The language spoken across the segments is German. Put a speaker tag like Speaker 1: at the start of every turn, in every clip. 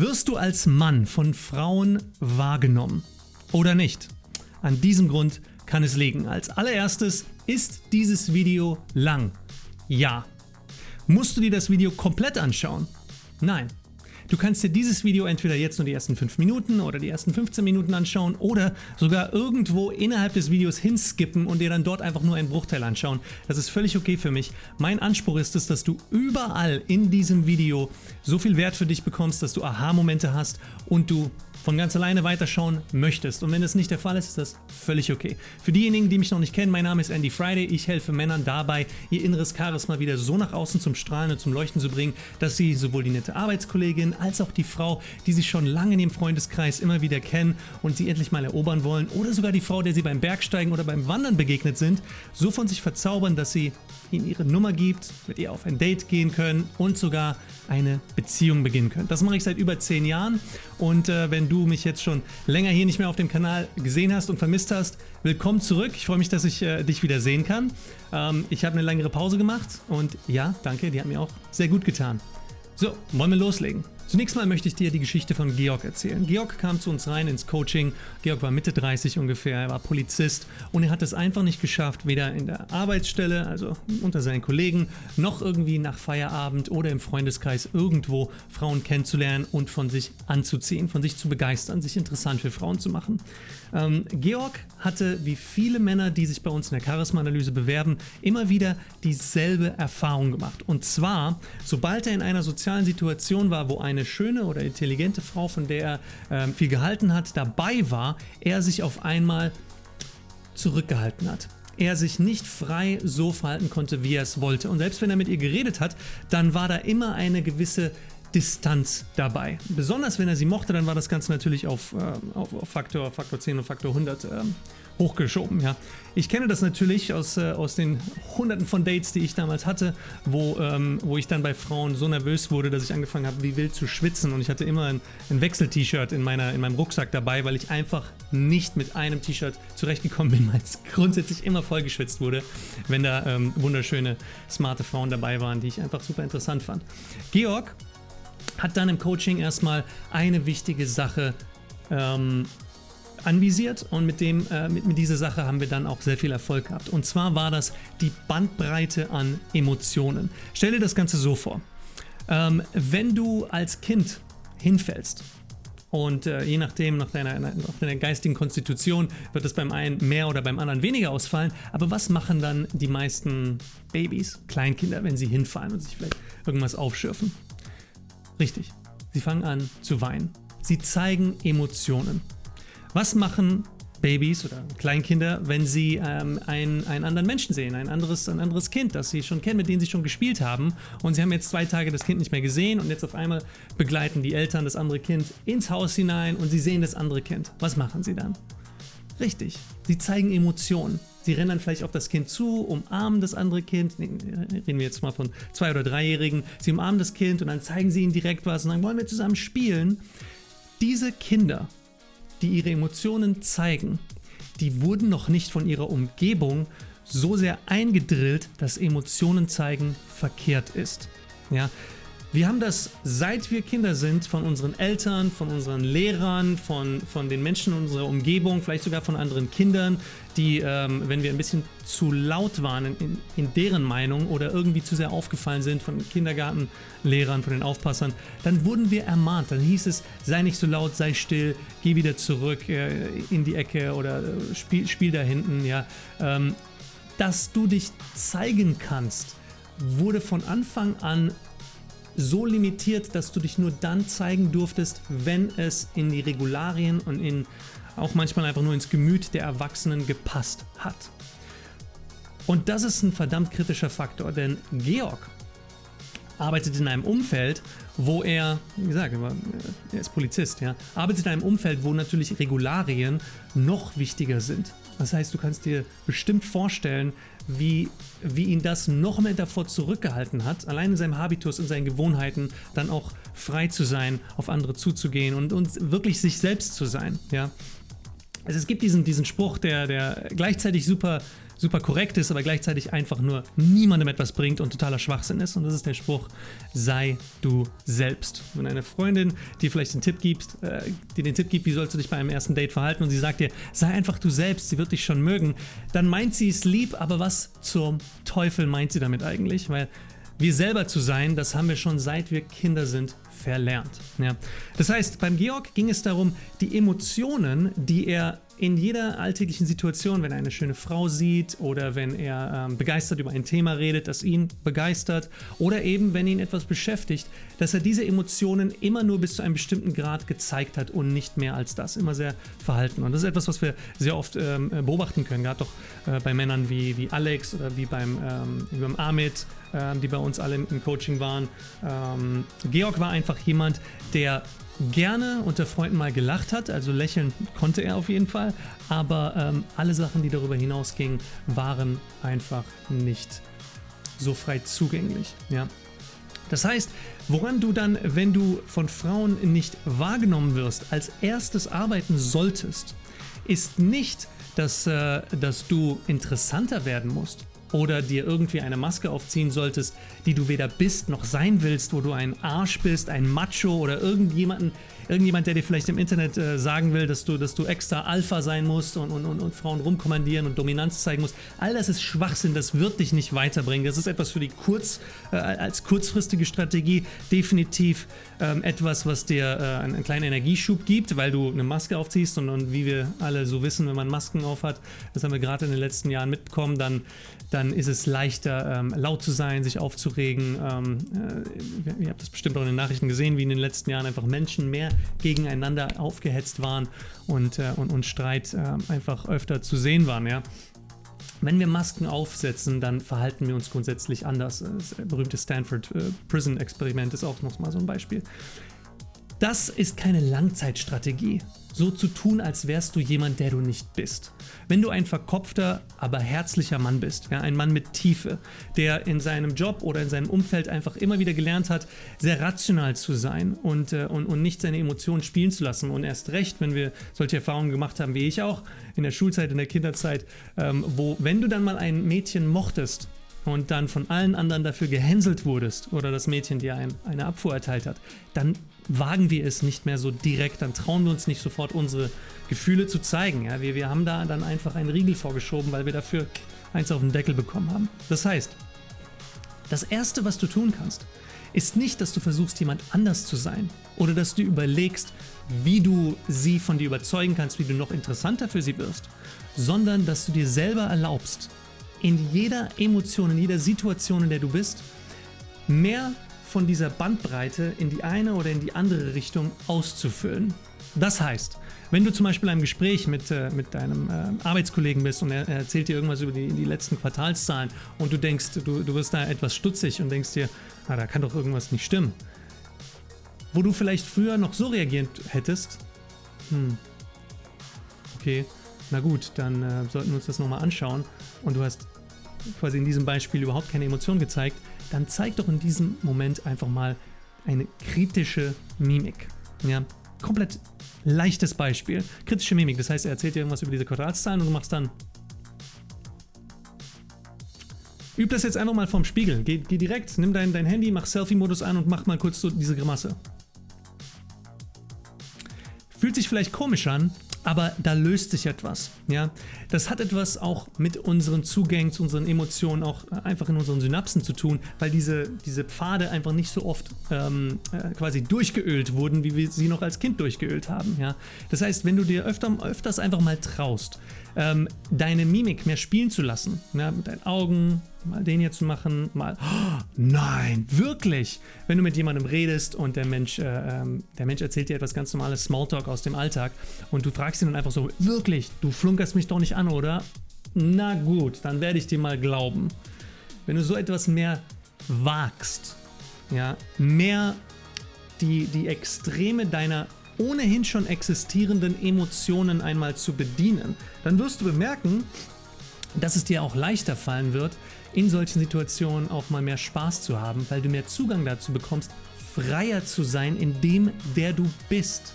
Speaker 1: Wirst du als Mann von Frauen wahrgenommen oder nicht? An diesem Grund kann es liegen. Als allererstes ist dieses Video lang. Ja. Musst du dir das Video komplett anschauen? Nein. Du kannst dir dieses Video entweder jetzt nur die ersten 5 Minuten oder die ersten 15 Minuten anschauen oder sogar irgendwo innerhalb des Videos hinskippen und dir dann dort einfach nur einen Bruchteil anschauen. Das ist völlig okay für mich. Mein Anspruch ist es, dass du überall in diesem Video so viel Wert für dich bekommst, dass du Aha-Momente hast und du von ganz alleine weiterschauen möchtest. Und wenn das nicht der Fall ist, ist das völlig okay. Für diejenigen, die mich noch nicht kennen, mein Name ist Andy Friday. Ich helfe Männern dabei, ihr inneres Charisma wieder so nach außen zum Strahlen und zum Leuchten zu bringen, dass sie sowohl die nette Arbeitskollegin als auch die Frau, die sie schon lange in ihrem Freundeskreis immer wieder kennen und sie endlich mal erobern wollen, oder sogar die Frau, der sie beim Bergsteigen oder beim Wandern begegnet sind, so von sich verzaubern, dass sie ihnen ihre Nummer gibt, mit ihr auf ein Date gehen können und sogar eine Beziehung beginnen können. Das mache ich seit über 10 Jahren und äh, wenn du mich jetzt schon länger hier nicht mehr auf dem Kanal gesehen hast und vermisst hast, willkommen zurück. Ich freue mich, dass ich äh, dich wieder sehen kann. Ähm, ich habe eine längere Pause gemacht und ja, danke, die hat mir auch sehr gut getan. So, wollen wir loslegen. Zunächst mal möchte ich dir die Geschichte von Georg erzählen. Georg kam zu uns rein ins Coaching. Georg war Mitte 30 ungefähr, er war Polizist und er hat es einfach nicht geschafft, weder in der Arbeitsstelle, also unter seinen Kollegen, noch irgendwie nach Feierabend oder im Freundeskreis irgendwo Frauen kennenzulernen und von sich anzuziehen, von sich zu begeistern, sich interessant für Frauen zu machen. Ähm, Georg hatte, wie viele Männer, die sich bei uns in der Charisma-Analyse bewerben, immer wieder dieselbe Erfahrung gemacht. Und zwar, sobald er in einer sozialen Situation war, wo eine eine schöne oder intelligente Frau, von der er äh, viel gehalten hat, dabei war, er sich auf einmal zurückgehalten hat er sich nicht frei so verhalten konnte, wie er es wollte. Und selbst wenn er mit ihr geredet hat, dann war da immer eine gewisse Distanz dabei. Besonders wenn er sie mochte, dann war das Ganze natürlich auf, äh, auf Faktor, Faktor 10 und Faktor 100 äh, hochgeschoben. Ja. Ich kenne das natürlich aus, äh, aus den hunderten von Dates, die ich damals hatte, wo, ähm, wo ich dann bei Frauen so nervös wurde, dass ich angefangen habe, wie wild zu schwitzen und ich hatte immer ein, ein Wechsel-T-Shirt in, in meinem Rucksack dabei, weil ich einfach nicht mit einem T-Shirt zurechtgekommen bin, weil es grundsätzlich immer voll geschwitzt wurde, wenn da ähm, wunderschöne, smarte Frauen dabei waren, die ich einfach super interessant fand. Georg hat dann im Coaching erstmal eine wichtige Sache ähm, anvisiert und mit, dem, äh, mit, mit dieser Sache haben wir dann auch sehr viel Erfolg gehabt. Und zwar war das die Bandbreite an Emotionen. Stell dir das Ganze so vor. Ähm, wenn du als Kind hinfällst und äh, je nachdem, nach deiner, nach deiner geistigen Konstitution, wird es beim einen mehr oder beim anderen weniger ausfallen. Aber was machen dann die meisten Babys, Kleinkinder, wenn sie hinfallen und sich vielleicht irgendwas aufschürfen? Richtig, sie fangen an zu weinen. Sie zeigen Emotionen. Was machen Babys oder Kleinkinder, wenn sie ähm, einen, einen anderen Menschen sehen, ein anderes, ein anderes Kind, das sie schon kennen, mit dem sie schon gespielt haben und sie haben jetzt zwei Tage das Kind nicht mehr gesehen und jetzt auf einmal begleiten die Eltern das andere Kind ins Haus hinein und sie sehen das andere Kind. Was machen sie dann? Richtig, sie zeigen Emotionen. Sie rennen dann vielleicht auf das Kind zu, umarmen das andere Kind, reden wir jetzt mal von zwei- oder dreijährigen, sie umarmen das Kind und dann zeigen sie ihnen direkt was und sagen, wollen wir zusammen spielen? Diese Kinder die ihre Emotionen zeigen, die wurden noch nicht von ihrer Umgebung so sehr eingedrillt, dass Emotionen zeigen verkehrt ist. Ja, wir haben das, seit wir Kinder sind, von unseren Eltern, von unseren Lehrern, von, von den Menschen in unserer Umgebung, vielleicht sogar von anderen Kindern, die, ähm, wenn wir ein bisschen zu laut waren in, in, deren Meinung oder irgendwie zu sehr aufgefallen sind von Kindergartenlehrern, von den Aufpassern, dann wurden wir ermahnt. Dann hieß es, sei nicht so laut, sei still, geh wieder zurück äh, in die Ecke oder äh, spiel, spiel da hinten. Ja. Ähm, dass du dich zeigen kannst, wurde von Anfang an so limitiert, dass du dich nur dann zeigen durftest, wenn es in die Regularien und in auch manchmal einfach nur ins Gemüt der Erwachsenen gepasst hat. Und das ist ein verdammt kritischer Faktor, denn Georg arbeitet in einem Umfeld, wo er, wie gesagt, er ist Polizist, ja, arbeitet in einem Umfeld, wo natürlich Regularien noch wichtiger sind. Das heißt, du kannst dir bestimmt vorstellen, wie, wie ihn das noch mehr davor zurückgehalten hat, allein in seinem Habitus, in seinen Gewohnheiten, dann auch frei zu sein, auf andere zuzugehen und, und wirklich sich selbst zu sein. Ja? Also es gibt diesen, diesen Spruch, der, der gleichzeitig super super korrekt ist, aber gleichzeitig einfach nur niemandem etwas bringt und totaler Schwachsinn ist. Und das ist der Spruch, sei du selbst. Wenn eine Freundin dir vielleicht den Tipp gibt, äh, dir den Tipp gibt, wie sollst du dich bei einem ersten Date verhalten und sie sagt dir, sei einfach du selbst, sie wird dich schon mögen, dann meint sie es lieb, aber was zum Teufel meint sie damit eigentlich? Weil wir selber zu sein, das haben wir schon seit wir Kinder sind verlernt. Ja. Das heißt, beim Georg ging es darum, die Emotionen, die er in jeder alltäglichen Situation, wenn er eine schöne Frau sieht oder wenn er ähm, begeistert über ein Thema redet, das ihn begeistert oder eben wenn ihn etwas beschäftigt, dass er diese Emotionen immer nur bis zu einem bestimmten Grad gezeigt hat und nicht mehr als das, immer sehr verhalten. Und das ist etwas, was wir sehr oft ähm, beobachten können, gerade doch äh, bei Männern wie, wie Alex oder wie beim, ähm, beim Amit, äh, die bei uns alle im Coaching waren. Ähm, Georg war einfach jemand, der gerne unter Freunden mal gelacht hat, also lächeln konnte er auf jeden Fall, aber ähm, alle Sachen, die darüber hinausgingen, waren einfach nicht so frei zugänglich. Ja? Das heißt, woran du dann, wenn du von Frauen nicht wahrgenommen wirst, als erstes arbeiten solltest, ist nicht, dass, äh, dass du interessanter werden musst oder dir irgendwie eine Maske aufziehen solltest, die du weder bist noch sein willst, wo du ein Arsch bist, ein Macho oder irgendjemanden, irgendjemand, der dir vielleicht im Internet äh, sagen will, dass du, dass du extra Alpha sein musst und, und, und, und Frauen rumkommandieren und Dominanz zeigen musst. All das ist Schwachsinn, das wird dich nicht weiterbringen. Das ist etwas für die kurz, äh, als kurzfristige Strategie definitiv ähm, etwas, was dir äh, einen, einen, kleinen Energieschub gibt, weil du eine Maske aufziehst und, und wie wir alle so wissen, wenn man Masken aufhat, das haben wir gerade in den letzten Jahren mitbekommen, dann, dann ist es leichter, ähm, laut zu sein, sich aufzuregen. Ähm, äh, ihr habt das bestimmt auch in den Nachrichten gesehen, wie in den letzten Jahren einfach Menschen mehr gegeneinander aufgehetzt waren und, äh, und, und Streit äh, einfach öfter zu sehen waren. Ja? Wenn wir Masken aufsetzen, dann verhalten wir uns grundsätzlich anders. Das berühmte Stanford äh, Prison Experiment ist auch noch mal so ein Beispiel. Das ist keine Langzeitstrategie so zu tun, als wärst du jemand, der du nicht bist. Wenn du ein verkopfter, aber herzlicher Mann bist, ja, ein Mann mit Tiefe, der in seinem Job oder in seinem Umfeld einfach immer wieder gelernt hat, sehr rational zu sein und, äh, und, und nicht seine Emotionen spielen zu lassen und erst recht, wenn wir solche Erfahrungen gemacht haben, wie ich auch in der Schulzeit, in der Kinderzeit, ähm, wo, wenn du dann mal ein Mädchen mochtest, und dann von allen anderen dafür gehänselt wurdest oder das Mädchen dir ein, eine Abfuhr erteilt hat, dann wagen wir es nicht mehr so direkt, dann trauen wir uns nicht sofort unsere Gefühle zu zeigen. Ja? Wir, wir haben da dann einfach einen Riegel vorgeschoben, weil wir dafür eins auf den Deckel bekommen haben. Das heißt, das Erste, was du tun kannst, ist nicht, dass du versuchst, jemand anders zu sein oder dass du überlegst, wie du sie von dir überzeugen kannst, wie du noch interessanter für sie wirst, sondern dass du dir selber erlaubst, in jeder Emotion, in jeder Situation, in der du bist, mehr von dieser Bandbreite in die eine oder in die andere Richtung auszufüllen. Das heißt, wenn du zum Beispiel in Gespräch mit, äh, mit deinem äh, Arbeitskollegen bist und er, er, erzählt dir irgendwas über die, die letzten Quartalszahlen und du denkst, du, du wirst da etwas stutzig und denkst dir, na, da kann doch irgendwas nicht stimmen. Wo du vielleicht früher noch so reagiert hättest, hm, okay, na gut, dann äh, sollten wir uns das nochmal anschauen und du hast quasi in diesem Beispiel überhaupt keine Emotion gezeigt, dann zeig doch in diesem Moment einfach mal eine kritische Mimik. Ja, komplett leichtes Beispiel. Kritische Mimik, das heißt, er erzählt dir irgendwas über diese Quadratszahlen und du machst dann. Üb das jetzt einfach mal vom Spiegel. Geh, geh direkt, nimm dein, dein Handy, mach Selfie-Modus an und mach mal kurz so diese Grimasse. Fühlt sich vielleicht komisch an, aber da löst sich etwas. Ja? Das hat etwas auch mit unseren Zugängen zu unseren Emotionen, auch einfach in unseren Synapsen zu tun, weil diese, diese Pfade einfach nicht so oft ähm, äh, quasi durchgeölt wurden, wie wir sie noch als Kind durchgeölt haben. Ja? Das heißt, wenn du dir öfter, öfters einfach mal traust, ähm, deine Mimik mehr spielen zu lassen, ja, mit deinen Augen, mal den hier zu machen, mal, oh, nein, wirklich, wenn du mit jemandem redest und der Mensch, äh, ähm, der Mensch erzählt dir etwas ganz normales Smalltalk aus dem Alltag und du fragst ihn dann einfach so, wirklich, du flunkerst mich doch nicht an, oder? Na gut, dann werde ich dir mal glauben. Wenn du so etwas mehr wagst, ja, mehr die, die Extreme deiner ohnehin schon existierenden Emotionen einmal zu bedienen, dann wirst du bemerken, dass es dir auch leichter fallen wird, in solchen Situationen auch mal mehr Spaß zu haben, weil du mehr Zugang dazu bekommst, freier zu sein in dem, der du bist.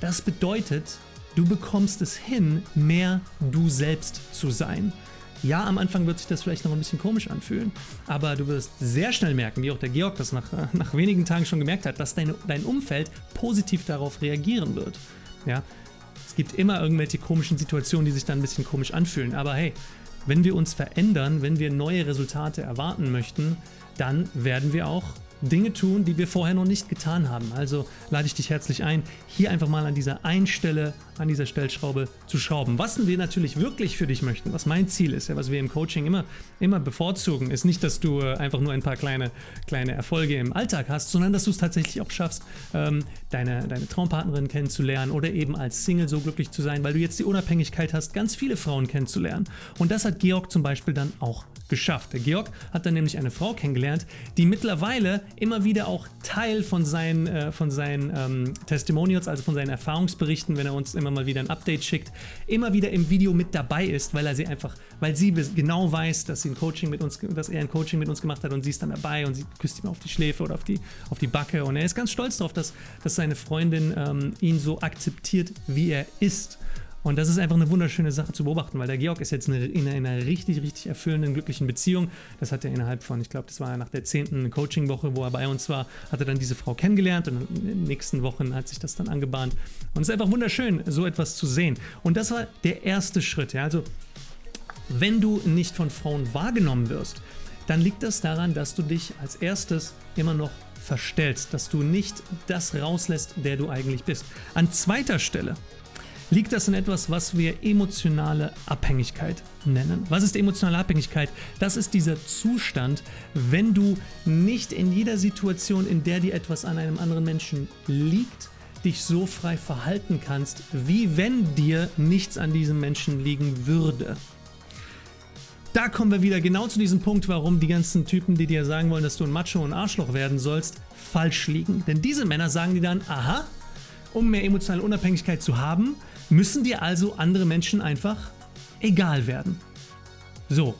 Speaker 1: Das bedeutet, du bekommst es hin, mehr du selbst zu sein. Ja, am Anfang wird sich das vielleicht noch ein bisschen komisch anfühlen, aber du wirst sehr schnell merken, wie auch der Georg das nach, nach wenigen Tagen schon gemerkt hat, dass dein, dein Umfeld positiv darauf reagieren wird. Ja, es gibt immer irgendwelche komischen Situationen, die sich dann ein bisschen komisch anfühlen, aber hey, wenn wir uns verändern, wenn wir neue Resultate erwarten möchten, dann werden wir auch Dinge tun, die wir vorher noch nicht getan haben. Also lade ich dich herzlich ein, hier einfach mal an dieser einen Stelle, an dieser Stellschraube zu schrauben. Was wir natürlich wirklich für dich möchten, was mein Ziel ist, ja, was wir im Coaching immer, immer bevorzugen, ist nicht, dass du äh, einfach nur ein paar kleine, kleine Erfolge im Alltag hast, sondern dass du es tatsächlich auch schaffst, ähm, deine, deine Traumpartnerin kennenzulernen oder eben als Single so glücklich zu sein, weil du jetzt die Unabhängigkeit hast, ganz viele Frauen kennenzulernen. Und das hat Georg zum Beispiel dann auch geschafft. Der Georg hat dann nämlich eine Frau kennengelernt, die mittlerweile immer wieder auch Teil von seinen, äh, von seinen ähm, Testimonials, also von seinen Erfahrungsberichten, wenn er uns immer mal wieder ein Update schickt, immer wieder im Video mit dabei ist, weil er sie einfach, weil sie genau weiß, dass sie ein Coaching mit uns, dass er ein Coaching mit uns gemacht hat und sie ist dann dabei und sie küsst ihm auf die Schläfe oder auf die, auf die Backe und er ist ganz stolz darauf, dass, dass seine Freundin ähm, ihn so akzeptiert, wie er ist. Und das ist einfach eine wunderschöne Sache zu beobachten, weil der Georg ist jetzt in einer richtig, richtig erfüllenden, glücklichen Beziehung. Das hat er innerhalb von, ich glaube, das war nach der zehnten Coaching-Woche, wo er bei uns war, hat er dann diese Frau kennengelernt und in den nächsten Wochen hat sich das dann angebahnt. Und es ist einfach wunderschön, so etwas zu sehen. Und das war der erste Schritt. Ja? Also, wenn du nicht von Frauen wahrgenommen wirst, dann liegt das daran, dass du dich als erstes immer noch verstellst, dass du nicht das rauslässt, der du eigentlich bist. An zweiter Stelle liegt das in etwas, was wir emotionale Abhängigkeit nennen. Was ist emotionale Abhängigkeit? Das ist dieser Zustand, wenn du nicht in jeder Situation, in der dir etwas an einem anderen Menschen liegt, dich so frei verhalten kannst, wie wenn dir nichts an diesem Menschen liegen würde. Da kommen wir wieder genau zu diesem Punkt, warum die ganzen Typen, die dir sagen wollen, dass du ein Macho und Arschloch werden sollst, falsch liegen. Denn diese Männer sagen dir dann, aha, um mehr emotionale Unabhängigkeit zu haben, müssen dir also andere Menschen einfach egal werden. So,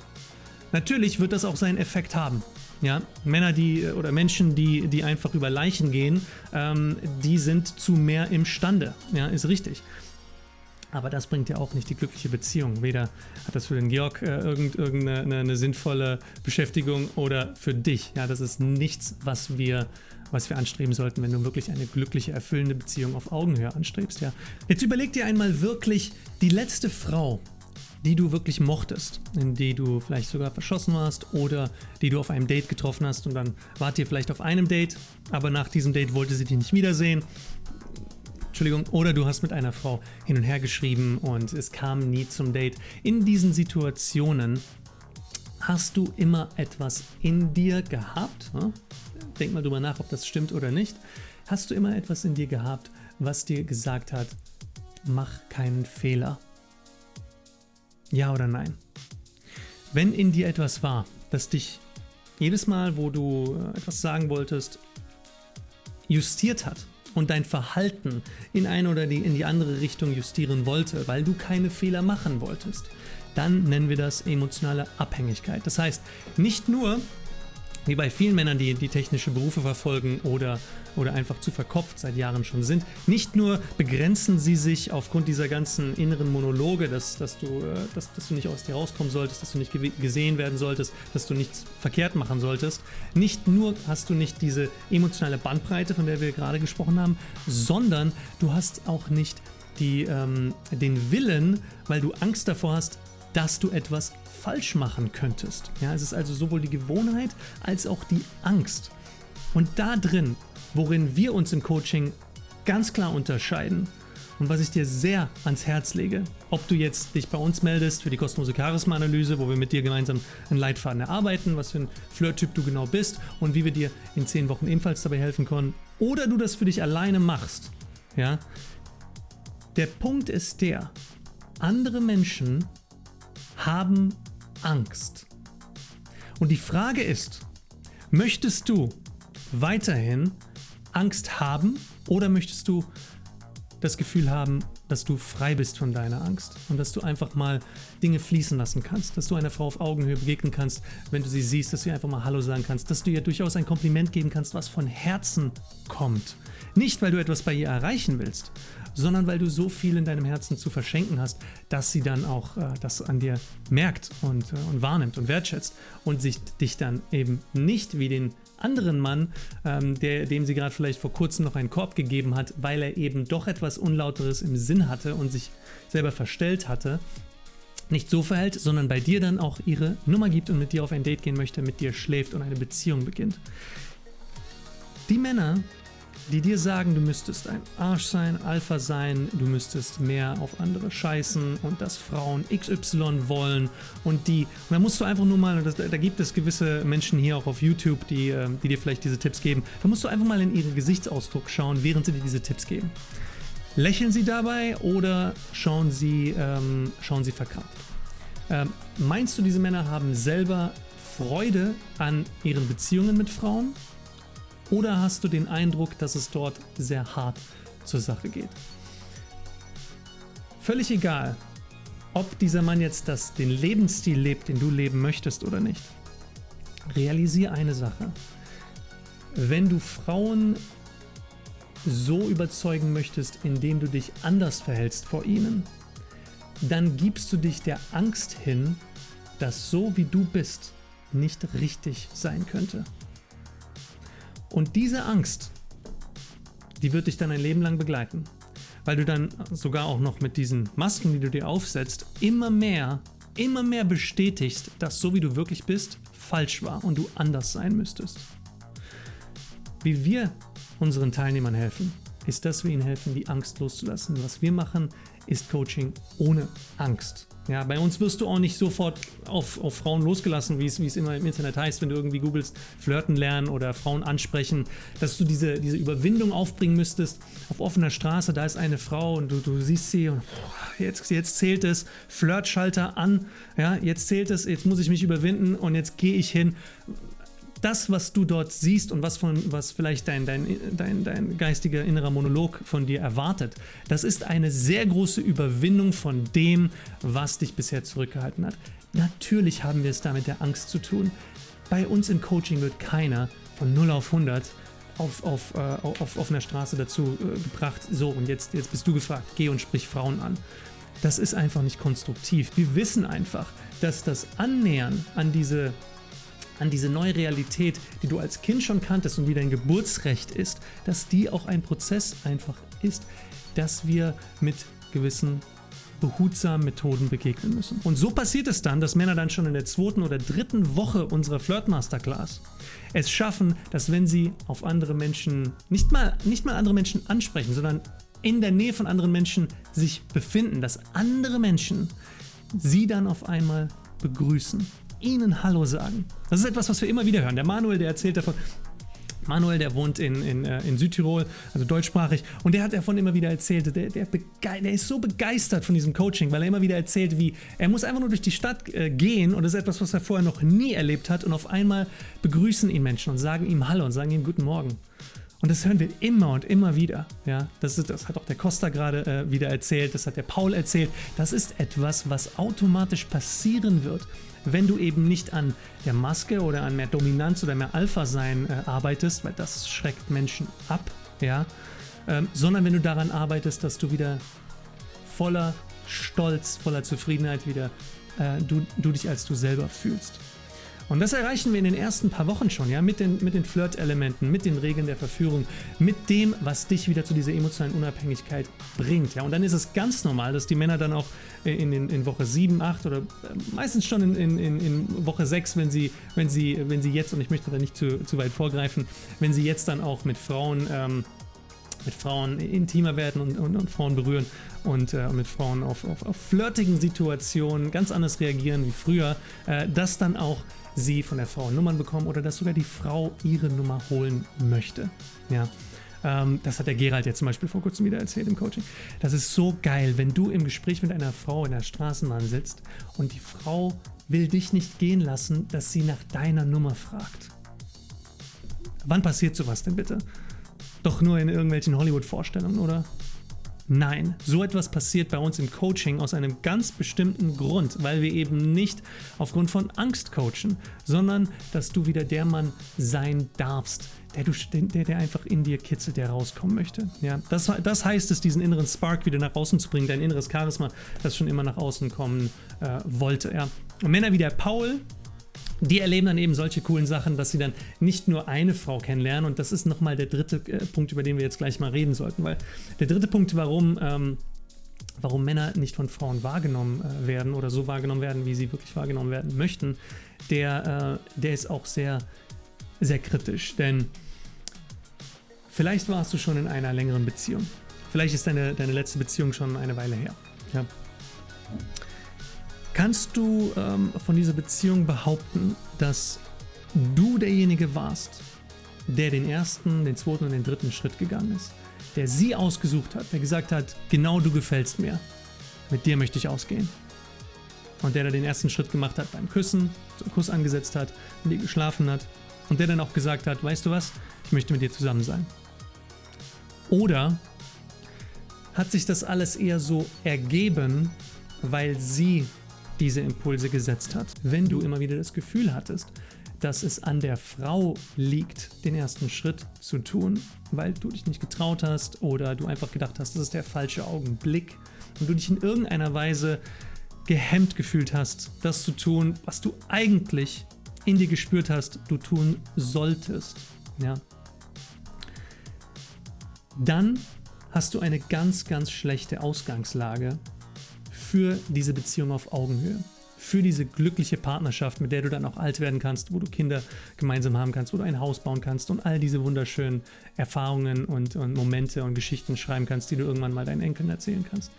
Speaker 1: natürlich wird das auch seinen Effekt haben. Ja, Männer, die oder Menschen, die, die einfach über Leichen gehen, ähm, die sind zu mehr imstande. Ja, ist richtig. Aber das bringt ja auch nicht die glückliche Beziehung. Weder hat das für den Georg äh, irgendeine eine, eine sinnvolle Beschäftigung oder für dich. Ja, das ist nichts, was wir was wir anstreben sollten, wenn du wirklich eine glückliche, erfüllende Beziehung auf Augenhöhe anstrebst. Ja. Jetzt überleg dir einmal wirklich die letzte Frau, die du wirklich mochtest, in die du vielleicht sogar verschossen warst oder die du auf einem Date getroffen hast und dann wart ihr vielleicht auf einem Date, aber nach diesem Date wollte sie dich nicht wiedersehen. Entschuldigung, oder du hast mit einer Frau hin und her geschrieben und es kam nie zum Date. In diesen Situationen hast du immer etwas in dir gehabt, denk mal drüber nach, ob das stimmt oder nicht, hast du immer etwas in dir gehabt, was dir gesagt hat, mach keinen Fehler. Ja oder nein? Wenn in dir etwas war, das dich jedes Mal, wo du äh, etwas sagen wolltest, justiert hat und dein Verhalten in eine oder die, in die andere Richtung justieren wollte, weil du keine Fehler machen wolltest, dann nennen wir das emotionale Abhängigkeit. Das heißt, nicht nur, wie bei vielen Männern, die, die technische Berufe verfolgen oder, oder einfach zu verkopft seit Jahren schon sind. Nicht nur begrenzen sie sich aufgrund dieser ganzen inneren Monologe, dass, dass, du, äh, dass, dass du nicht aus dir rauskommen solltest, dass du nicht gesehen werden solltest, dass du nichts verkehrt machen solltest. Nicht nur hast du nicht diese emotionale Bandbreite, von der wir gerade gesprochen haben, sondern du hast auch nicht die, ähm, den Willen, weil du Angst davor hast, dass du etwas falsch machen könntest. Ja, es ist also sowohl die Gewohnheit als auch die Angst. Und da drin, worin wir uns im Coaching ganz klar unterscheiden und was ich dir sehr ans Herz lege, ob du jetzt dich bei uns meldest für die kostenlose Charisma-Analyse, wo wir mit dir gemeinsam einen Leitfaden erarbeiten, was für ein Flirt-Typ du genau bist und wie wir dir in 10 Wochen ebenfalls dabei helfen können, oder du das für dich alleine machst. Ja? Der Punkt ist der, andere Menschen haben Angst. Und die Frage ist, möchtest du weiterhin Angst haben oder möchtest du das Gefühl haben, dass du frei bist von deiner Angst und dass du einfach mal Dinge fließen lassen kannst, dass du einer Frau auf Augenhöhe begegnen kannst, wenn du sie siehst, dass du ihr einfach mal Hallo sagen kannst, dass du ihr durchaus ein Kompliment geben kannst, was von Herzen kommt. Nicht, weil du etwas bei ihr erreichen willst, sondern weil du so viel in deinem Herzen zu verschenken hast, dass sie dann auch äh, das an dir merkt und, äh, und wahrnimmt und wertschätzt und sich dich dann eben nicht wie den anderen Mann, ähm, der, dem sie gerade vielleicht vor kurzem noch einen Korb gegeben hat, weil er eben doch etwas Unlauteres im Sinn hatte und sich selber verstellt hatte, nicht so verhält, sondern bei dir dann auch ihre Nummer gibt und mit dir auf ein Date gehen möchte, mit dir schläft und eine Beziehung beginnt. Die Männer, die dir sagen, du müsstest ein Arsch sein, Alpha sein, du müsstest mehr auf andere scheißen und dass Frauen XY wollen und die. Und da musst du einfach nur mal, das, da gibt es gewisse Menschen hier auch auf YouTube, die, ähm, die dir vielleicht diese Tipps geben, da musst du einfach mal in ihren Gesichtsausdruck schauen, während sie dir diese Tipps geben. Lächeln sie dabei oder schauen sie, ähm, schauen sie verkrampft? Ähm, meinst du, diese Männer haben selber Freude an ihren Beziehungen mit Frauen? Oder hast du den Eindruck, dass es dort sehr hart zur Sache geht? Völlig egal, ob dieser Mann jetzt das, den Lebensstil lebt, den du leben möchtest oder nicht. Realisiere eine Sache. Wenn du Frauen so überzeugen möchtest, indem du dich anders verhältst vor ihnen, dann gibst du dich der Angst hin, dass so wie du bist nicht richtig sein könnte. Und diese Angst, die wird dich dann ein Leben lang begleiten. Weil du dann sogar auch noch mit diesen Masken, die du dir aufsetzt, immer mehr, immer mehr bestätigst, dass so wie du wirklich bist, falsch war und du anders sein müsstest. Wie wir unseren Teilnehmern helfen, ist, dass wir ihnen helfen, die Angst loszulassen. Was wir machen, ist Coaching ohne Angst. Ja, bei uns wirst du auch nicht sofort auf, auf Frauen losgelassen, wie es, immer im Internet heißt, wenn du irgendwie googelst, flirten lernen oder Frauen ansprechen, dass du diese, diese Überwindung aufbringen müsstest. Auf offener Straße, da ist eine Frau und du, du siehst sie und jetzt, jetzt zählt es, Flirtschalter an, ja, jetzt zählt es, jetzt muss ich mich überwinden und jetzt gehe ich hin das, was du dort siehst und was, von, was vielleicht dein, dein, dein, dein geistiger innerer Monolog von dir erwartet, das ist eine sehr große Überwindung von dem, was dich bisher zurückgehalten hat. Natürlich haben wir es da mit der Angst zu tun. Bei uns im Coaching wird keiner von 0 auf 100 auf, auf, äh, auf offener Straße dazu äh, gebracht, so und jetzt, jetzt bist du gefragt, geh und sprich Frauen an. Das ist einfach nicht konstruktiv. Wir wissen einfach, dass das Annähern an diese an diese neue Realität, die du als Kind schon kanntest und wie dein Geburtsrecht ist, dass die auch ein Prozess einfach ist, dass wir mit gewissen behutsamen Methoden begegnen müssen. Und so passiert es dann, dass Männer dann schon in der zweiten oder dritten Woche unserer Flirt Masterclass es schaffen, dass wenn sie auf andere Menschen, nicht mal, nicht mal andere Menschen ansprechen, sondern in der Nähe von anderen Menschen sich befinden, dass andere Menschen sie dann auf einmal begrüßen ihnen Hallo sagen. Das ist etwas, was wir immer wieder hören. Der Manuel, der erzählt davon, Manuel, der wohnt in, in, äh, in Südtirol, also deutschsprachig, und der hat davon immer wieder erzählt, der, der, der, ist so begeistert von diesem Coaching, weil er immer wieder erzählt, wie er muss einfach nur durch die Stadt äh, gehen und das ist etwas, was er vorher noch nie erlebt hat und auf einmal begrüßen ihn Menschen und sagen ihm Hallo und sagen ihm Guten Morgen. Und das hören wir immer und immer wieder. Ja, das, ist, das hat auch der Costa gerade äh, wieder erzählt, das hat der Paul erzählt. Das ist etwas, was automatisch passieren wird, wenn du eben nicht an der Maske oder an mehr Dominanz oder mehr Alpha-Sein äh, arbeitest, weil das schreckt Menschen ab, ja, ähm, sondern wenn du daran arbeitest, dass du wieder voller Stolz, voller Zufriedenheit wieder äh, du, du dich als du selber fühlst. Und das erreichen wir in den ersten paar Wochen schon, ja, mit den, mit den Flirt-Elementen, mit den Regeln der Verführung, mit dem, was dich wieder zu dieser emotionalen Unabhängigkeit bringt, ja. Und dann ist es ganz normal, dass die Männer dann auch in, in, in Woche 7, 8 oder äh, meistens schon in, in, in Woche 6, wenn sie, wenn, sie, wenn sie jetzt, und ich möchte da nicht zu, zu weit vorgreifen, wenn sie jetzt dann auch mit Frauen ähm, mit Frauen intimer werden und, und, und Frauen berühren und äh, mit Frauen auf, auf, auf flirtigen Situationen ganz anders reagieren wie früher, äh, das dann auch sie von der Frau Nummern bekommen oder dass sogar die Frau ihre Nummer holen möchte. Ja. Ähm, das hat der Gerald jetzt zum Beispiel vor kurzem wieder erzählt im Coaching. Das ist so geil, wenn du im Gespräch mit einer Frau in der Straßenbahn sitzt und die Frau will dich nicht gehen lassen, dass sie nach deiner Nummer fragt. Wann passiert sowas denn bitte? Doch nur in irgendwelchen Hollywood-Vorstellungen, oder? Nein, so etwas passiert bei uns im Coaching aus einem ganz bestimmten Grund, weil wir eben nicht aufgrund von Angst coachen, sondern dass du wieder der Mann sein darfst, der, du, der, der einfach in dir kitzelt, der rauskommen möchte. Ja, das, das heißt es, diesen inneren Spark wieder nach außen zu bringen, dein inneres Charisma, das schon immer nach außen kommen äh, wollte. Ja. Und Männer wie der Paul, die erleben dann eben solche coolen Sachen, dass sie dann nicht nur eine Frau kennenlernen. Und das ist nochmal der dritte äh, Punkt, über den wir jetzt gleich mal reden sollten. Weil der dritte Punkt, warum, ähm, warum Männer nicht von Frauen wahrgenommen äh, werden oder so wahrgenommen werden, wie sie wirklich wahrgenommen werden möchten, der, äh, der ist auch sehr, sehr kritisch. Denn vielleicht warst du schon in einer längeren Beziehung. Vielleicht ist deine, deine letzte Beziehung schon eine Weile her. Ja. Kannst du ähm, von dieser Beziehung behaupten, dass du derjenige warst, der den ersten, den zweiten und den dritten Schritt gegangen ist? Der sie ausgesucht hat, der gesagt hat, genau du gefällst mir. Mit dir möchte ich ausgehen. Und der da den ersten Schritt gemacht hat beim Küssen, so einen Kuss angesetzt hat, mit dir geschlafen hat. Und der dann auch gesagt hat, weißt du was, ich möchte mit dir zusammen sein. Oder hat sich das alles eher so ergeben, weil sie diese Impulse gesetzt hat. Wenn du immer wieder das Gefühl hattest, dass es an der Frau liegt, den ersten Schritt zu tun, weil du dich nicht getraut hast oder du einfach gedacht hast, das ist der falsche Augenblick und du dich in irgendeiner Weise gehemmt gefühlt hast, das zu tun, was du eigentlich in dir gespürt hast, du tun solltest, ja, dann hast du eine ganz, ganz schlechte Ausgangslage für diese Beziehung auf Augenhöhe. Für diese glückliche Partnerschaft, mit der du dann auch alt werden kannst, wo du Kinder gemeinsam haben kannst, wo du ein Haus bauen kannst und all diese wunderschönen Erfahrungen und, und Momente und Geschichten schreiben kannst, die du irgendwann mal deinen Enkeln erzählen kannst.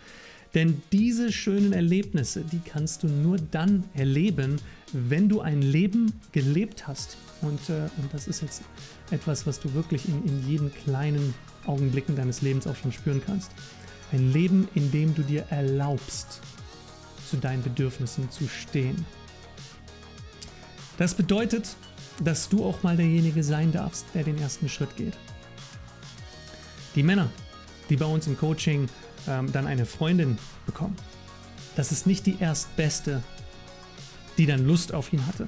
Speaker 1: Denn diese schönen Erlebnisse, die kannst du nur dann erleben, wenn du ein Leben gelebt hast. Und, äh, und das ist jetzt etwas, was du wirklich in, in jeden kleinen Augenblicken deines Lebens auch schon spüren kannst. Ein Leben, in dem du dir erlaubst, zu deinen Bedürfnissen zu stehen. Das bedeutet, dass du auch mal derjenige sein darfst, der den ersten Schritt geht. Die Männer, die bei uns im Coaching ähm, dann eine Freundin bekommen, das ist nicht die erstbeste, die dann Lust auf ihn hatte,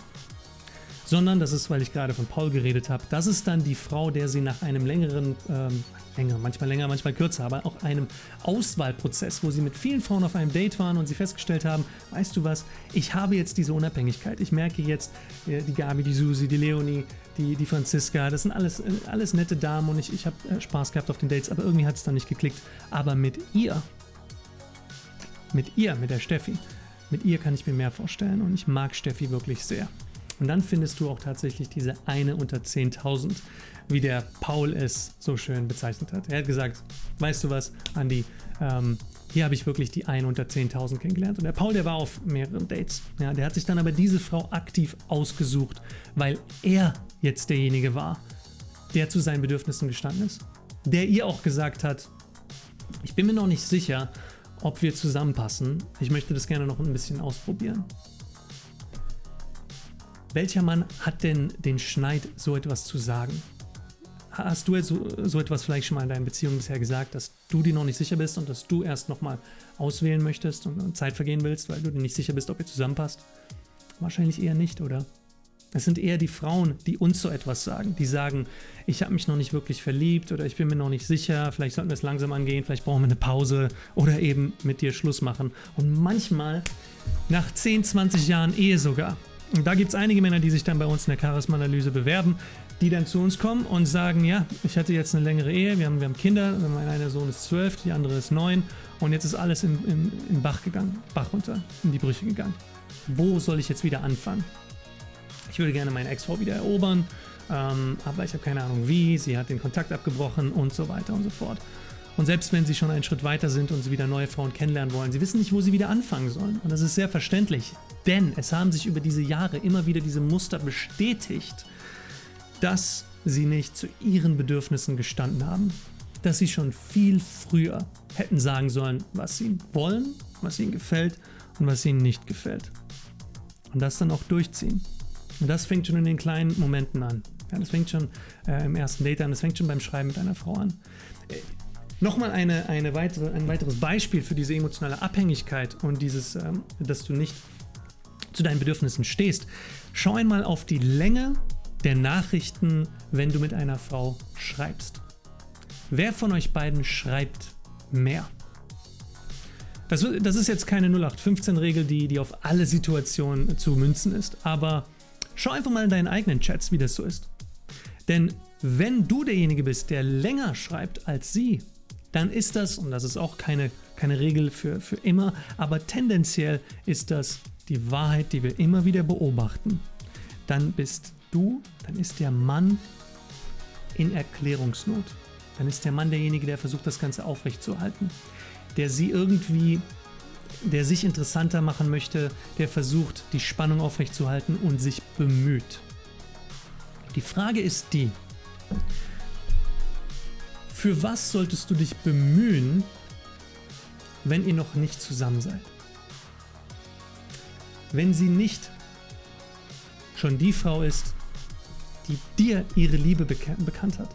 Speaker 1: sondern das ist, weil ich gerade von Paul geredet habe, das ist dann die Frau, der sie nach einem längeren, ähm, länger, manchmal länger, manchmal kürzer, aber auch einem Auswahlprozess, wo sie mit vielen Frauen auf einem Date waren und sie festgestellt haben, weißt du was, ich habe jetzt diese Unabhängigkeit. Ich merke jetzt, äh, die Gabi, die Susi, die Leonie, die, die Franziska, das sind alles, äh, alles nette Damen und ich, ich habe äh, Spaß gehabt auf den Dates, aber irgendwie hat es dann nicht geklickt. Aber mit ihr, mit ihr, mit der Steffi, mit ihr kann ich mir mehr vorstellen und ich mag Steffi wirklich sehr. Und dann findest du auch tatsächlich diese eine unter 10.000, wie der Paul es so schön bezeichnet hat. Er hat gesagt, weißt du was, Andi, ähm, hier habe ich wirklich die eine unter 10.000 kennengelernt. Und der Paul, der war auf mehreren Dates. Ja, der hat sich dann aber diese Frau aktiv ausgesucht, weil er jetzt derjenige war, der zu seinen Bedürfnissen gestanden ist. Der ihr auch gesagt hat, ich bin mir noch nicht sicher, ob wir zusammenpassen. Ich möchte das gerne noch ein bisschen ausprobieren. Welcher Mann hat denn den Schneid, so etwas zu sagen? Hast du so, so etwas vielleicht schon mal in deinen Beziehungen bisher gesagt, dass du dir noch nicht sicher bist und dass du erst nochmal auswählen möchtest und Zeit vergehen willst, weil du dir nicht sicher bist, ob ihr zusammenpasst? Wahrscheinlich eher nicht, oder? Es sind eher die Frauen, die uns so etwas sagen. Die sagen, ich habe mich noch nicht wirklich verliebt oder ich bin mir noch nicht sicher, vielleicht sollten wir es langsam angehen, vielleicht brauchen wir eine Pause oder eben mit dir Schluss machen. Und manchmal, nach 10, 20 Jahren Ehe sogar, und da gibt es einige Männer, die sich dann bei uns in der Charisma-Analyse bewerben, die dann zu uns kommen und sagen, ja, ich hatte jetzt eine längere Ehe, wir haben, wir haben Kinder, mein einer Sohn ist zwölf, die andere ist neun und jetzt ist alles im, im, im Bach gegangen, Bach runter, in die Brüche gegangen. Wo soll ich jetzt wieder anfangen? Ich würde gerne meine Ex-Frau wieder erobern, ähm, aber ich habe keine Ahnung wie, sie hat den Kontakt abgebrochen und so weiter und so fort. Und selbst wenn sie schon einen Schritt weiter sind und sie wieder neue Frauen kennenlernen wollen, sie wissen nicht, wo sie wieder anfangen sollen. Und das ist sehr verständlich, denn es haben sich über diese Jahre immer wieder diese Muster bestätigt, dass sie nicht zu ihren Bedürfnissen gestanden haben, dass sie schon viel früher hätten sagen sollen, was sie wollen, was ihnen gefällt und was ihnen nicht gefällt. Und das dann auch durchziehen. Und das fängt schon in den kleinen Momenten an. Ja, das fängt schon äh, im ersten Date an, das fängt schon beim Schreiben mit einer Frau an. Nochmal eine, eine weitere, ein weiteres Beispiel für diese emotionale Abhängigkeit und dieses, ähm, dass du nicht zu deinen Bedürfnissen stehst. Schau einmal auf die Länge der Nachrichten, wenn du mit einer Frau schreibst. Wer von euch beiden schreibt mehr? Das, das ist jetzt keine 0815-Regel, die, die auf alle Situationen zu münzen ist, aber schau einfach mal in deinen eigenen Chats, wie das so ist. Denn wenn du derjenige bist, der länger schreibt als sie, dann ist das, und das ist auch keine, keine Regel für, für immer, aber tendenziell ist das die Wahrheit, die wir immer wieder beobachten. Dann bist du, dann ist der Mann in Erklärungsnot. Dann ist der Mann derjenige, der versucht, das Ganze aufrechtzuerhalten. Der sie irgendwie, der sich interessanter machen möchte, der versucht, die Spannung aufrechtzuerhalten und sich bemüht. Die Frage ist die, für was solltest du dich bemühen, wenn ihr noch nicht zusammen seid? Wenn sie nicht schon die Frau ist, die dir ihre Liebe bekannt hat,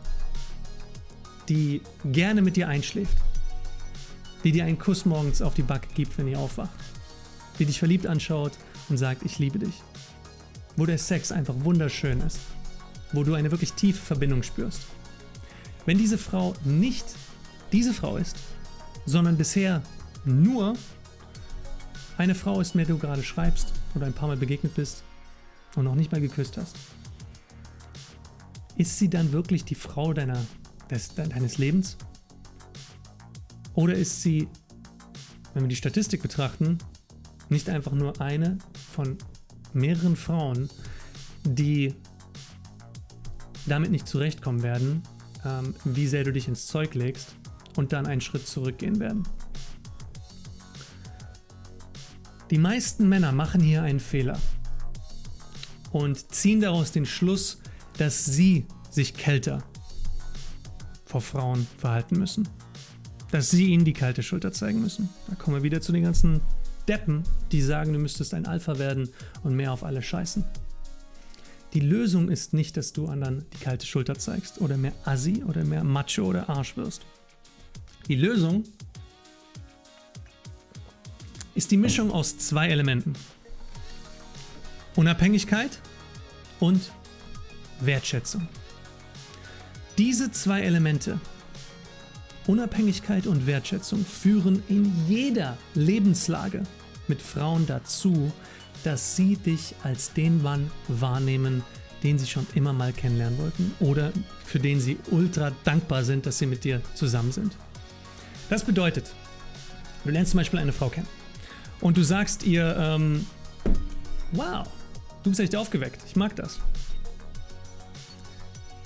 Speaker 1: die gerne mit dir einschläft, die dir einen Kuss morgens auf die Backe gibt, wenn ihr aufwacht, die dich verliebt anschaut und sagt, ich liebe dich, wo der Sex einfach wunderschön ist, wo du eine wirklich tiefe Verbindung spürst. Wenn diese Frau nicht diese Frau ist, sondern bisher nur eine Frau ist, mit der du gerade schreibst oder ein paar Mal begegnet bist und noch nicht mal geküsst hast, ist sie dann wirklich die Frau deiner, des, deines Lebens? Oder ist sie, wenn wir die Statistik betrachten, nicht einfach nur eine von mehreren Frauen, die damit nicht zurechtkommen werden, ähm, wie sehr du dich ins Zeug legst und dann einen Schritt zurückgehen werden. Die meisten Männer machen hier einen Fehler und ziehen daraus den Schluss, dass sie sich kälter vor Frauen verhalten müssen. Dass sie ihnen die kalte Schulter zeigen müssen. Da kommen wir wieder zu den ganzen Deppen, die sagen, du müsstest ein Alpha werden und mehr auf alle scheißen. Die Lösung ist nicht, dass du anderen die kalte Schulter zeigst oder mehr Assi oder mehr Macho oder Arsch wirst. Die Lösung ist die Mischung aus zwei Elementen. Unabhängigkeit und Wertschätzung. Diese zwei Elemente, Unabhängigkeit und Wertschätzung, führen in jeder Lebenslage mit Frauen dazu, dass sie dich als den Mann wahrnehmen, den sie schon immer mal kennenlernen wollten oder für den sie ultra dankbar sind, dass sie mit dir zusammen sind. Das bedeutet, du lernst zum Beispiel eine Frau kennen und du sagst ihr, ähm, wow, du bist echt aufgeweckt, ich mag das.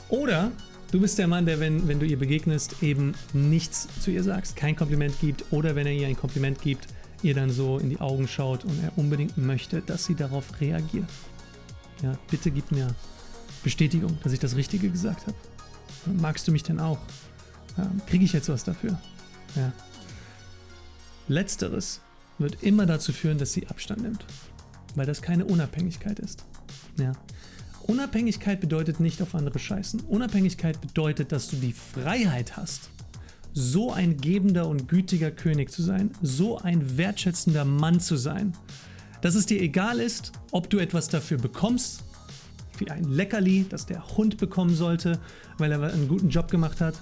Speaker 1: Oder du bist der Mann, der, wenn, wenn du ihr begegnest, eben nichts zu ihr sagst, kein Kompliment gibt oder wenn er ihr ein Kompliment gibt, ihr dann so in die Augen schaut und er unbedingt möchte, dass sie darauf reagiert. Ja, bitte gib mir Bestätigung, dass ich das Richtige gesagt habe. Magst du mich denn auch? Ja, Kriege ich jetzt was dafür? Ja. Letzteres wird immer dazu führen, dass sie Abstand nimmt, weil das keine Unabhängigkeit ist. Ja. Unabhängigkeit bedeutet nicht auf andere scheißen. Unabhängigkeit bedeutet, dass du die Freiheit hast, so ein gebender und gütiger König zu sein, so ein wertschätzender Mann zu sein, dass es dir egal ist, ob du etwas dafür bekommst, wie ein Leckerli, das der Hund bekommen sollte, weil er einen guten Job gemacht hat,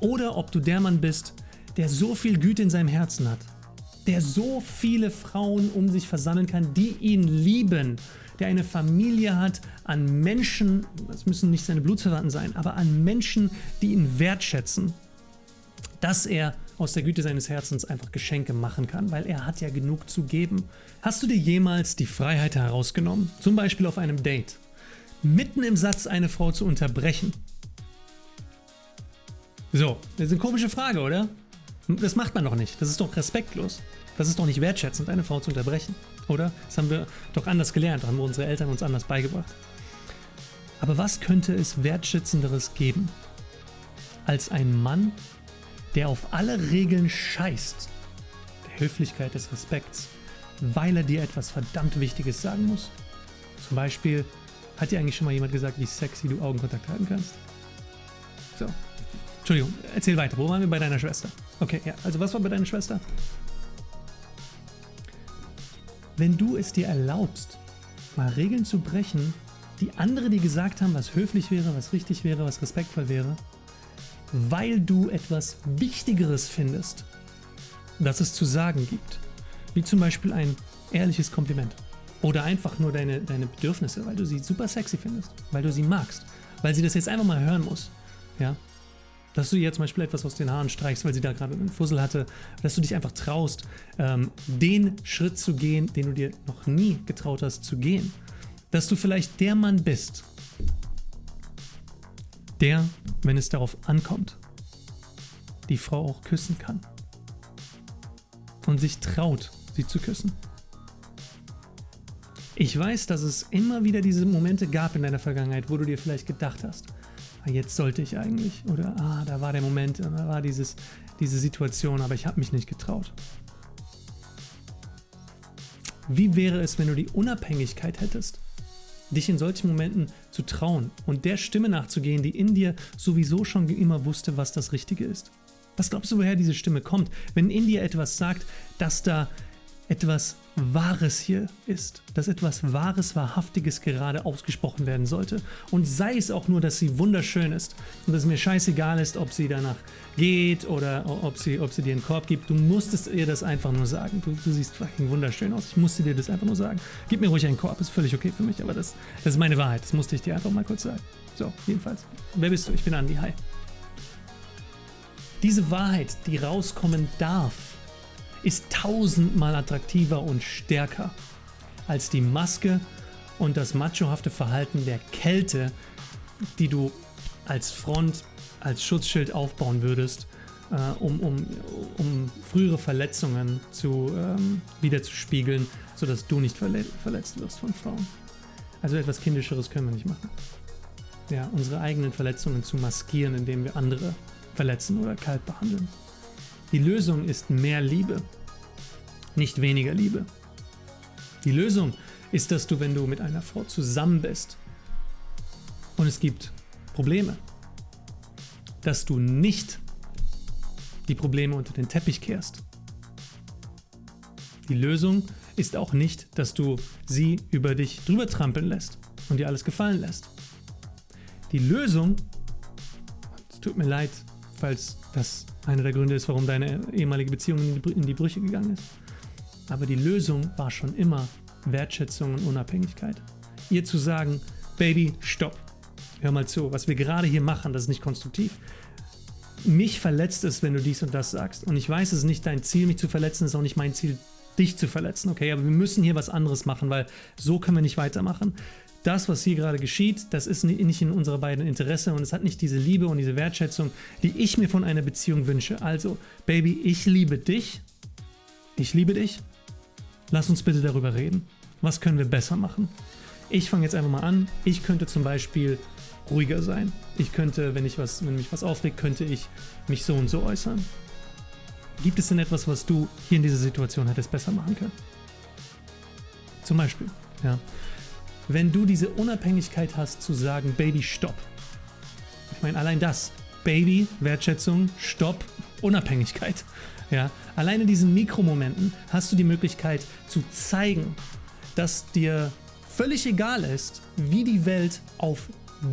Speaker 1: oder ob du der Mann bist, der so viel Güte in seinem Herzen hat, der so viele Frauen um sich versammeln kann, die ihn lieben, der eine Familie hat an Menschen, das müssen nicht seine Blutsverwandten sein, aber an Menschen, die ihn wertschätzen, dass er aus der Güte seines Herzens einfach Geschenke machen kann, weil er hat ja genug zu geben. Hast du dir jemals die Freiheit herausgenommen, zum Beispiel auf einem Date, mitten im Satz eine Frau zu unterbrechen? So, das ist eine komische Frage, oder? Das macht man doch nicht. Das ist doch respektlos. Das ist doch nicht wertschätzend, eine Frau zu unterbrechen, oder? Das haben wir doch anders gelernt, haben unsere Eltern uns anders beigebracht. Aber was könnte es wertschätzenderes geben, als ein Mann, der auf alle Regeln scheißt, der Höflichkeit, des Respekts, weil er dir etwas verdammt Wichtiges sagen muss. Zum Beispiel, hat dir eigentlich schon mal jemand gesagt, wie sexy du Augenkontakt halten kannst? So, Entschuldigung, erzähl weiter. Wo waren wir bei deiner Schwester? Okay, ja. Also was war bei deiner Schwester? Wenn du es dir erlaubst, mal Regeln zu brechen, die andere dir gesagt haben, was höflich wäre, was richtig wäre, was respektvoll wäre, weil du etwas Wichtigeres findest, das es zu sagen gibt. Wie zum Beispiel ein ehrliches Kompliment. Oder einfach nur deine, deine Bedürfnisse, weil du sie super sexy findest, weil du sie magst, weil sie das jetzt einfach mal hören muss. Ja? Dass du ihr zum Beispiel etwas aus den Haaren streichst, weil sie da gerade einen Fussel hatte, dass du dich einfach traust, ähm, den Schritt zu gehen, den du dir noch nie getraut hast zu gehen. Dass du vielleicht der Mann bist, der, wenn es darauf ankommt, die Frau auch küssen kann. Und sich traut, sie zu küssen. Ich weiß, dass es immer wieder diese Momente gab in deiner Vergangenheit, wo du dir vielleicht gedacht hast, jetzt sollte ich eigentlich, oder ah, da war der Moment, da war dieses, diese Situation, aber ich habe mich nicht getraut. Wie wäre es, wenn du die Unabhängigkeit hättest, dich in solchen Momenten zu trauen und der Stimme nachzugehen, die in dir sowieso schon immer wusste, was das Richtige ist? Was glaubst du, woher diese Stimme kommt, wenn in dir etwas sagt, dass da etwas Wahres hier ist, dass etwas Wahres, Wahrhaftiges gerade ausgesprochen werden sollte. Und sei es auch nur, dass sie wunderschön ist und dass es mir scheißegal ist, ob sie danach geht oder ob sie, ob sie dir einen Korb gibt. Du musstest ihr das einfach nur sagen. Du, du siehst fucking wunderschön aus. Ich musste dir das einfach nur sagen. Gib mir ruhig einen Korb, ist völlig okay für mich, aber das, das ist meine Wahrheit. Das musste ich dir einfach mal kurz sagen. So, jedenfalls. Wer bist du? Ich bin Andi. Hi. Diese Wahrheit, die rauskommen darf, ist tausendmal attraktiver und stärker als die Maske und das machohafte Verhalten der Kälte, die du als Front, als Schutzschild aufbauen würdest, äh, um, um, um frühere Verletzungen zu, ähm, wiederzuspiegeln, sodass du nicht verle verletzt wirst von Frauen. Also etwas Kindischeres können wir nicht machen. Ja, unsere eigenen Verletzungen zu maskieren, indem wir andere verletzen oder kalt behandeln. Die Lösung ist mehr Liebe, nicht weniger Liebe. Die Lösung ist, dass du, wenn du mit einer Frau zusammen bist und es gibt Probleme, dass du nicht die Probleme unter den Teppich kehrst. Die Lösung ist auch nicht, dass du sie über dich drüber trampeln lässt und dir alles gefallen lässt. Die Lösung, es tut mir leid, falls das einer der Gründe ist, warum deine ehemalige Beziehung in die Brüche gegangen ist. Aber die Lösung war schon immer Wertschätzung und Unabhängigkeit. Ihr zu sagen, Baby, stopp. Hör mal zu, was wir gerade hier machen, das ist nicht konstruktiv. Mich verletzt es, wenn du dies und das sagst. Und ich weiß, es ist nicht dein Ziel, mich zu verletzen, es ist auch nicht mein Ziel, dich zu verletzen. Okay, aber wir müssen hier was anderes machen, weil so können wir nicht weitermachen das, was hier gerade geschieht, das ist nicht in unserer beiden Interesse und es hat nicht diese Liebe und diese Wertschätzung, die ich mir von einer Beziehung wünsche. Also, Baby, ich liebe dich. Ich liebe dich. Lass uns bitte darüber reden. Was können wir besser machen? Ich fange jetzt einfach mal an. Ich könnte zum Beispiel ruhiger sein. Ich könnte, wenn, ich was, wenn mich was aufregt, könnte ich mich so und so äußern. Gibt es denn etwas, was du hier in dieser Situation hättest besser machen können? Zum Beispiel, ja wenn du diese Unabhängigkeit hast zu sagen, Baby, stopp. Ich meine, allein das, Baby, Wertschätzung, Stopp, Unabhängigkeit. Ja, allein in diesen Mikromomenten hast du die Möglichkeit zu zeigen, dass dir völlig egal ist, wie die Welt auf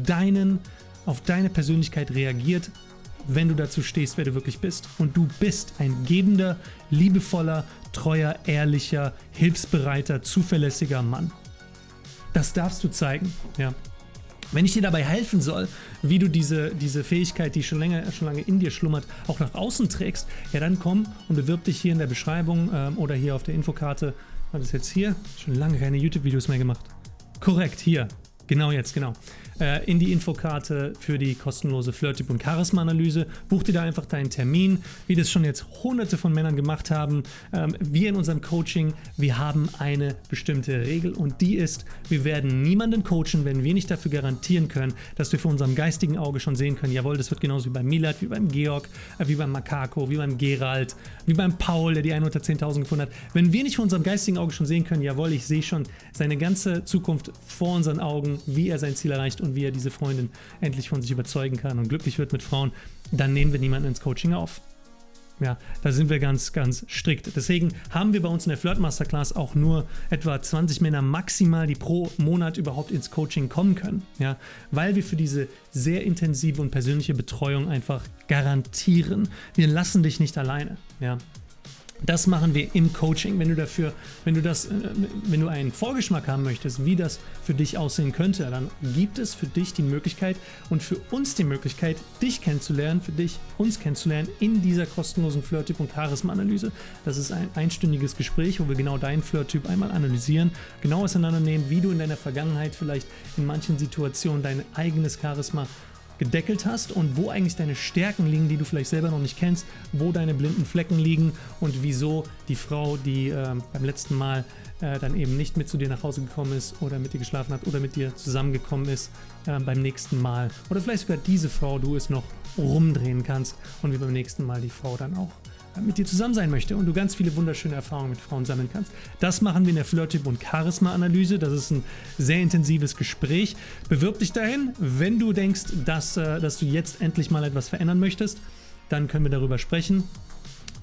Speaker 1: deinen, auf deine Persönlichkeit reagiert, wenn du dazu stehst, wer du wirklich bist. Und du bist ein gebender, liebevoller, treuer, ehrlicher, hilfsbereiter, zuverlässiger Mann. Das darfst du zeigen. Ja. Wenn ich dir dabei helfen soll, wie du diese, diese Fähigkeit, die schon, länger, schon lange in dir schlummert, auch nach außen trägst, ja dann komm und bewirb dich hier in der Beschreibung ähm, oder hier auf der Infokarte. Was ist jetzt hier? Schon lange keine YouTube-Videos mehr gemacht. Korrekt, hier. Genau jetzt, genau äh, in die Infokarte für die kostenlose Flirttyp- und Charisma-Analyse. Buch dir da einfach deinen Termin, wie das schon jetzt hunderte von Männern gemacht haben. Ähm, wir in unserem Coaching, wir haben eine bestimmte Regel und die ist, wir werden niemanden coachen, wenn wir nicht dafür garantieren können, dass wir vor unserem geistigen Auge schon sehen können, jawohl, das wird genauso wie beim Milad, wie beim Georg, äh, wie beim Makako, wie beim Gerald, wie beim Paul, der die 1 unter 10.000 gefunden hat. Wenn wir nicht vor unserem geistigen Auge schon sehen können, jawohl, ich sehe schon seine ganze Zukunft vor unseren Augen, wie er sein Ziel erreicht und wie er diese Freundin endlich von sich überzeugen kann und glücklich wird mit Frauen, dann nehmen wir niemanden ins Coaching auf. Ja, da sind wir ganz, ganz strikt. Deswegen haben wir bei uns in der Flirt Masterclass auch nur etwa 20 Männer maximal, die pro Monat überhaupt ins Coaching kommen können. Ja, weil wir für diese sehr intensive und persönliche Betreuung einfach garantieren, wir lassen dich nicht alleine. Ja, das machen wir im Coaching. Wenn du dafür, wenn du das, äh, wenn du einen Vorgeschmack haben möchtest, wie das für dich aussehen könnte, dann gibt es für dich die Möglichkeit und für uns die Möglichkeit, dich kennenzulernen, für dich uns kennenzulernen in dieser kostenlosen Flirt-Typ- und Charisma-Analyse. Das ist ein einstündiges Gespräch, wo wir genau deinen Flirt-Typ einmal analysieren, genau auseinandernehmen, wie du in deiner Vergangenheit vielleicht in manchen Situationen dein eigenes Charisma gedeckelt hast und wo eigentlich deine Stärken liegen, die du vielleicht selber noch nicht kennst, wo deine blinden Flecken liegen und wieso die Frau, die äh, beim letzten Mal äh, dann eben nicht mit zu dir nach Hause gekommen ist oder mit dir geschlafen hat oder mit dir zusammengekommen ist, äh, beim nächsten Mal. Oder vielleicht sogar diese Frau, du es noch rumdrehen kannst und wie beim nächsten Mal die Frau dann auch mit dir zusammen sein möchte und du ganz viele wunderschöne Erfahrungen mit Frauen sammeln kannst. Das machen wir in der Flirt-Typ- und Charisma-Analyse. Das ist ein sehr intensives Gespräch. Bewirb dich dahin, wenn du denkst, dass, äh, dass du jetzt endlich mal etwas verändern möchtest. Dann können wir darüber sprechen.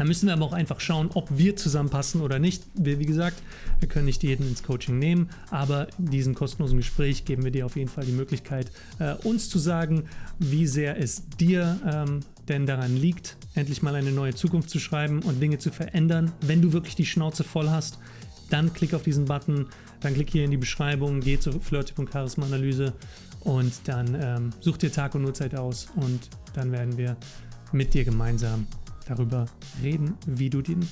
Speaker 1: Da müssen wir aber auch einfach schauen, ob wir zusammenpassen oder nicht. Wir, wie gesagt, wir können nicht jeden ins Coaching nehmen, aber in diesem kostenlosen Gespräch geben wir dir auf jeden Fall die Möglichkeit, äh, uns zu sagen, wie sehr es dir ähm, denn daran liegt, endlich mal eine neue Zukunft zu schreiben und Dinge zu verändern. Wenn du wirklich die Schnauze voll hast, dann klick auf diesen Button, dann klick hier in die Beschreibung, geh zur Flirtip und Charisma Analyse und dann ähm, such dir Tag und Uhrzeit aus und dann werden wir mit dir gemeinsam darüber reden, wie du den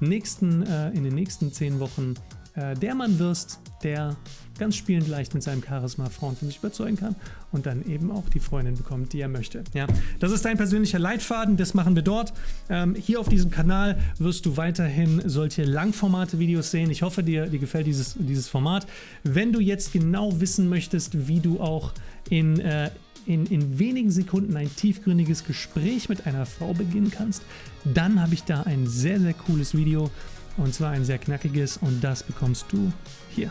Speaker 1: nächsten, äh, in den nächsten zehn Wochen äh, der Mann wirst, der ganz spielend leicht mit seinem Charisma Frauen von sich überzeugen kann und dann eben auch die Freundin bekommt, die er möchte. Ja, das ist dein persönlicher Leitfaden, das machen wir dort. Ähm, hier auf diesem Kanal wirst du weiterhin solche Langformate-Videos sehen. Ich hoffe, dir, dir gefällt dieses, dieses Format. Wenn du jetzt genau wissen möchtest, wie du auch in, äh, in, in wenigen Sekunden ein tiefgründiges Gespräch mit einer Frau beginnen kannst, dann habe ich da ein sehr, sehr cooles Video und zwar ein sehr knackiges und das bekommst du hier.